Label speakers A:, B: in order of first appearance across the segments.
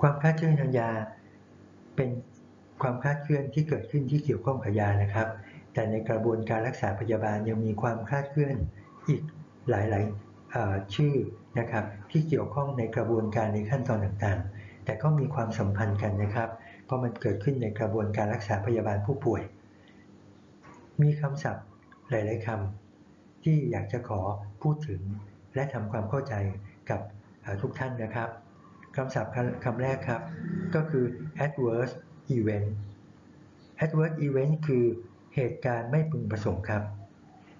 A: ความคลาดเคลื่อนทางยา เป็นความคลาดเคลื่อนที่เกิดขึ้นที่เกี่ยวข้องกับยานะครับ แต่ในกระบวนการรักษาพยาบาลยังมีความคลาดเคลื่อนอีกหลายๆชื่อนะครับ ที่เกี่ยวข้องในกระบวนการในขั้นตอนต่างๆ แต่ก็มีความสัมพันธ์กันนะครับ เพราะมันเกิดขึ้นในกระบวนการรักษาพยาบาลผู้ป่วย มีคำศัพท์หลาย ๆคำที่อยากจะขอพูดถึงและทำความเข้าใจกับทุกท่านนะครับำศัพท์คำแรกครับ ก็คือ adverse event adverse event คือเหตุการณ์ไม่พึงประสงค์ครับ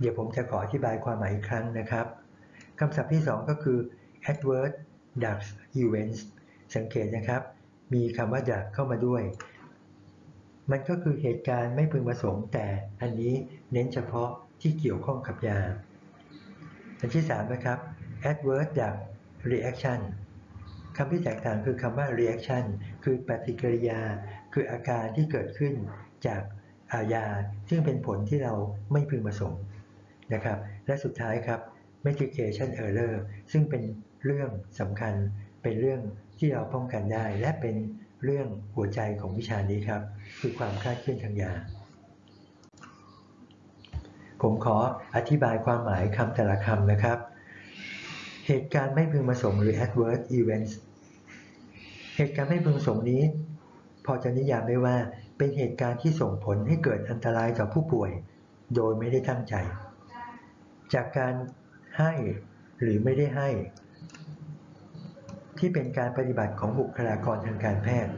A: เดี๋ยวผมจะขออธิบายความหมายอีกครั้งนะครับคำศัพท์ที่ 2 ก็คือ adverse drug events สังเกตนะครับ มีคำว่า drug เข้ามาด้วย มันก็คือเหตุการณ์ไม่พึงประสงค์ แต่อันนี้เน้นเฉพาะที่เกี่ยวข้องกับยา อันที่ 3 นะครับ adverse drug reaction คำที่แตกต่างคือคำว่า reaction คือปฏิกิริยา คืออาการที่เกิดขึ้นจากอาญา ซึ่งเป็นผลที่เราไม่พึงประสงค์นะครับ และสุดท้ายครับ medication error ซึ่งเป็นเรื่องสำคัญ เป็นเรื่องที่เราป้องกันได้ และเป็นเรื่องหัวใจของวิชานี้ครับ คือความคลาดเคลื่อนทางยา ผมขออธิบายความหมายคำแต่ละคำนะครับ เหตุการณ์ไม่พึงประสงค์หรือ adverse events เหตุการณ์ไม่พึงประสงค์นี้ พอจะนิยามได้ว่าเป็นเหตุการณ์ที่ส่งผลให้เกิดอันตรายต่อผู้ป่วย โดยไม่ได้ตั้งใจ จากการให้หรือไม่ได้ให้ ที่เป็นการปฏิบัติของบุคลากรทางการแพทย์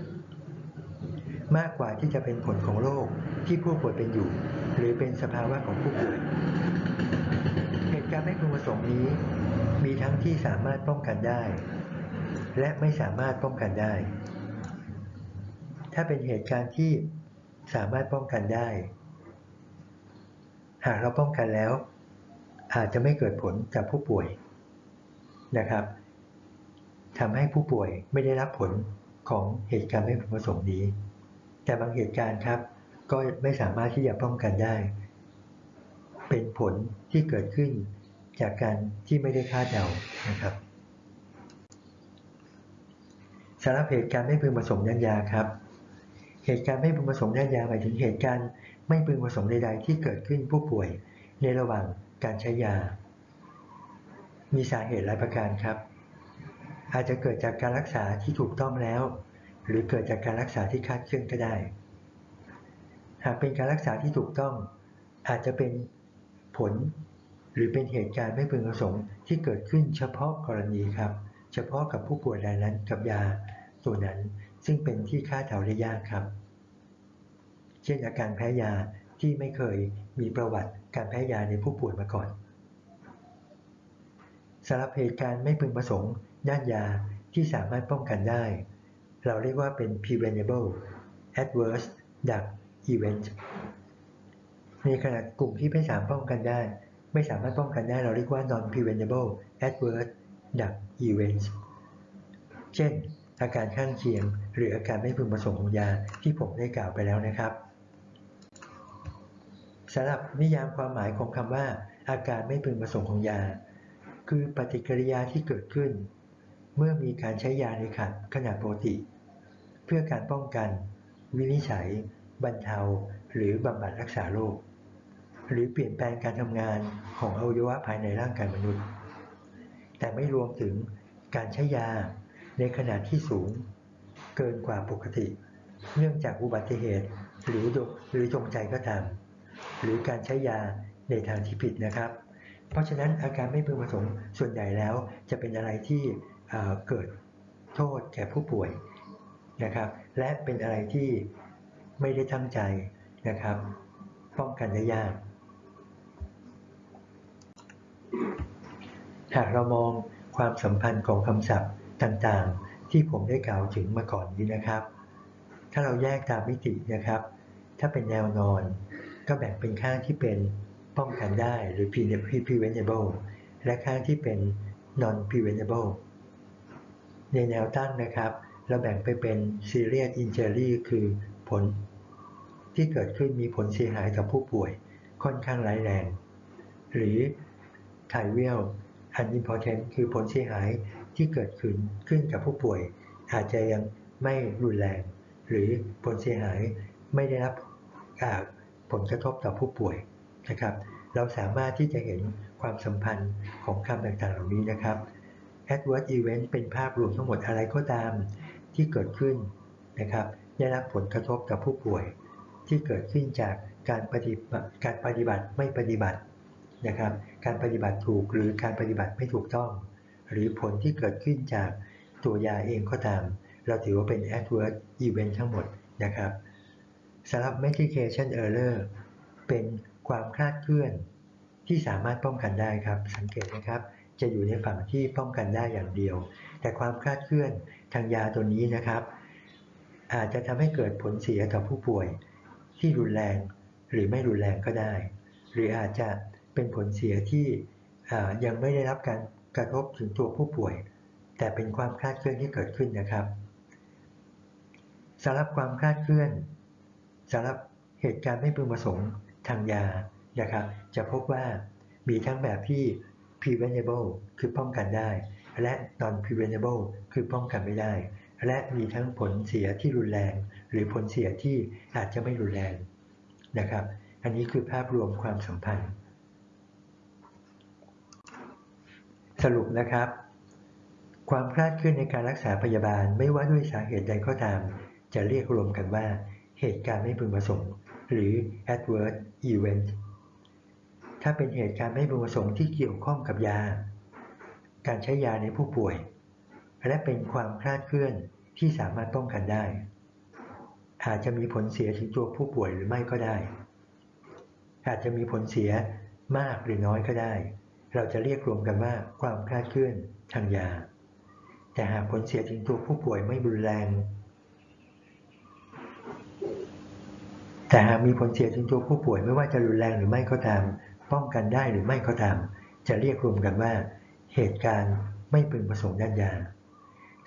A: มากกว่าที่จะเป็นผลของโรคที่ผู้ป่วยเป็นอยู่ หรือเป็นสภาวะของผู้ป่วย เหตุการณ์ไม่พึงประสงค์นี้ มีทั้งที่สามารถป้องกันได้ และไม่สามารถป้องกันได้ ถ้าเป็นเหตุการณ์ที่สามารถป้องกันได้ หากเราป้องกันแล้ว อาจจะไม่เกิดผลกับผู้ป่วยนะครับทำให้ผู้ป่วยไม่ได้รับผลของเหตุการณ์ไม่พึงประสงค์นี้ แต่บางเหตุการณ์ครับ ก็ไม่สามารถที่จะป้องกันได้ เป็นผลที่เกิดขึ้นจากการที่ไม่ได้คาดเดานะครับ สารบเหตุการณ์ไม่พึงประสงค์ยันยาครับ เหตุการณ์ไม่พึงประสงค์ยันยาหมายถึงเหตุการณ์ไม่พึงประสงค์ใดๆ ที่เกิดขึ้นผู้ป่วยในระหว่างการใช้ยา มีสาเหตุหลายประการครับ อาจจะเกิดจากการรักษาที่ถูกต้องแล้ว หรือเกิดจากการรักษาที่คาดเคลื่อนก็ได้ หากเป็นการรักษาที่ถูกต้อง อาจจะเป็นผลหรือเป็นเหตุการณ์ไม่พึงประสงค์ที่เกิดขึ้นเฉพาะกรณีครับ เฉพาะกับผู้ป่วยรายนั้นกับยา ตัวนั้น ซึ่งเป็นที่คาดเดาได้ยากครับ เช่นอาการแพ้ยาที่ไม่เคยมีประวัติการแพ้ยาในผู้ป่วยมาก่อนสำหรับเหตุการณ์ไม่พึงประสงค์ด้านยาที่สามารถป้องกันได้ เราเรียกว่าเป็น preventable adverse drug event ในขณะกลุ่มที่ไม่สามารถป้องกันได้ ไม่สามารถป้องกันได้ เราเรียกว่า non preventable adverse drug events เช่น อาการข้างเคียง หรืออาการไม่พึงประสงค์ของยาที่ผมได้กล่าวไปแล้วนะครับสำหรับนิยามความหมายของคำว่า อาการไม่พึงประสงค์ของยา คือปฏิกิริยาที่เกิดขึ้น เมื่อมีการใช้ยาในขัดขนาดปกติ เพื่อการป้องกัน วินิจฉัย บรรเทา หรือบำบัดรักษาโรคหรือเปลี่ยนแปลงการทำงานของอวัยวะภายในร่างกายมนุษย์ แต่ไม่รวมถึงการใช้ยา ในขนาดที่สูง เกินกว่าปกติ เนื่องจากอุบัติเหตุหรือหรือจงใจก็ตาม หรือการใช้ยาในทางที่ผิดนะครับ เพราะฉะนั้นอาการไม่พึงประสงค์ส่วนใหญ่แล้วจะเป็นอะไรที่เกิดโทษแก่ผู้ป่วยนะครับ และเป็นอะไรที่ไม่ได้ตั้งใจนะครับ ป้องกันได้ยากหากเรามองความสัมพันธ์ของคำศัพท์ ต่างๆ ที่ผมได้กล่าวถึงมาก่อนนี้นะครับ ถ้าเราแยกตามมิตินะครับ ถ้าเป็นแนวนอน ก็แบ่งเป็นข้างที่เป็นป้องกันได้หรือ preventable และข้างที่เป็น non preventable ในแนวตั้งนะครับ เราแบ่งไปเป็น serious injury คือผล ที่เกิดขึ้นมีผลเสียหายต่อผู้ป่วยค่อนข้างร้ายแรง หรือ trivial unimportant คือผลเสียหาย ที่เกิดขึ้นขึ้นกับผู้ป่วย อาจจะยังไม่รุนแรง หรือผลเสียหายไม่ได้รับผลกระทบต่อผู้ป่วยนะครับ เราสามารถที่จะเห็นความสัมพันธ์ของคำต่างๆเหล่านี้นะครับ adverse event เป็นภาพรวมทั้งหมดอะไรก็ตามที่เกิดขึ้นนะครับ ได้รับผลกระทบต่อผู้ป่วย ที่เกิดขึ้นจากการปฏิบัติการปฏิบัติไม่ปฏิบัตินะครับ การปฏิบัติถูกหรือการปฏิบัติไม่ถูกต้อง หรือผลที่เกิดขึ้นจากตัวยาเองก็ตาม เราถือว่าเป็น adverse event ทั้งหมดนะครับสำหรับ medication error เป็นความคลาดเคลื่อนที่สามารถป้องกันได้ครับ สังเกตนะครับ จะอยู่ในฝั่งที่ป้องกันได้อย่างเดียว แต่ความคลาดเคลื่อนทางยาตัวนี้นะครับ อาจจะทำให้เกิดผลเสียต่อผู้ป่วย ที่รุนแรงหรือไม่รุนแรงก็ได้ หรืออาจจะเป็นผลเสียที่ยังไม่ได้รับการ กระทบถึงตัวผู้ป่วย แต่เป็นความคลาดเคลื่อนที่เกิดขึ้นนะครับสำหรับความคลาดเคลื่อนสำหรับเหตุการณ์ไม่พึงประสงค์ทางยานะครับจะพบว่ามีทั้งแบบที่ preventable คือป้องกันได้ และ non preventable คือป้องกันไม่ได้ และมีทั้งผลเสียที่รุนแรง หรือผลเสียที่อาจจะไม่รุนแรงนะครับ อันนี้คือภาพรวมความสัมพันธ์ สรุปนะครับ ความคลาดเคลื่อนในการรักษาพยาบาลไม่ว่าด้วยสาเหตุใดก็ตาม จะเรียกรวมกันว่า เหตุการณ์ไม่พึงประสงค์ หรือ adverse event ถ้าเป็นเหตุการณ์ไม่พึงประสงค์ที่เกี่ยวข้องกับยา การใช้ยาในผู้ป่วย และเป็นความคลาดเคลื่อนที่สามารถป้องกันได้ อาจจะมีผลเสียถึงตัวผู้ป่วยหรือไม่ก็ได้ อาจจะมีผลเสียมากหรือน้อยก็ได้ เราจะเรียกรวมกันว่าความคลาดเคลื่อนทางยา แต่หากผลเสียถึงตัวผู้ป่วยไม่รุนแรง แต่หากมีผลเสียถึงตัวผู้ป่วยไม่ว่าจะรุนแรงหรือไม่ก็ตาม ป้องกันได้หรือไม่ก็ตาม จะเรียกรวมกันว่า เหตุการณ์ไม่พึงประสงค์ด้านยา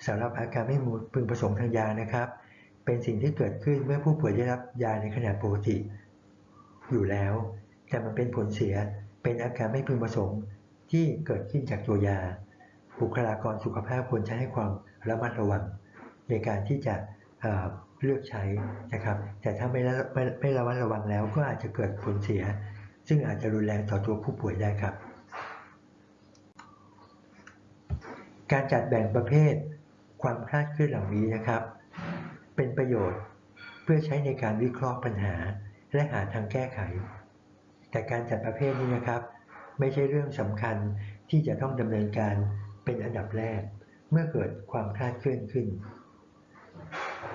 A: สำหรับอาการไม่พึงประสงค์ทางยานะครับ เป็นสิ่งที่เกิดขึ้นเมื่อผู้ป่วยได้รับยาในขนาดปกติ อยู่แล้ว แต่มันเป็นผลเสียเป็นอาการไม่พึงประสงค์ ที่เกิดขึ้นจากตัวยา บุคลากรสุขภาพควรจะให้ความระมัดระวัง ในการที่จะเลือกใช้นะครับ แต่ถ้าไม่ไม่ไม่ระมัดระวังแล้วก็อาจจะเกิดผลเสีย ซึ่งอาจจะรุนแรงต่อตัวผู้ป่วยได้ครับ การจัดแบ่งประเภทความคลาดเคลื่อนเหล่านี้นะครับ เป็นประโยชน์เพื่อใช้ในการวิเคราะห์ปัญหาและหาทางแก้ไข แต่การจัดประเภทนี้นะครับ ไม่ใช่เรื่องสำคัญที่จะต้องดำเนินการเป็นอันดับแรก เมื่อเกิดความคลาดเคลื่อนขึ้น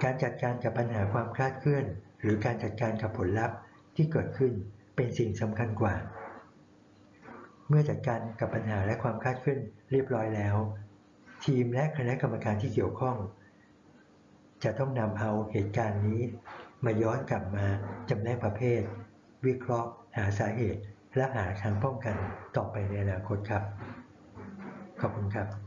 A: การจัดการกับปัญหาความคลาดเคลื่อน หรือการจัดการกับผลลัพธ์ที่เกิดขึ้นเป็นสิ่งสำคัญกว่า เมื่อจัดการกับปัญหาและความคลาดเคลื่อนเรียบร้อยแล้ว ทีมและคณะกรรมการที่เกี่ยวข้อง จะต้องนำเอาเหตุการณ์นี้ มาย้อนกลับมาจำแนกประเภท วิเคราะห์ หาสาเหตุ และหาทางป้องกันต่อไปในอนาคตครับ ขอบคุณครับ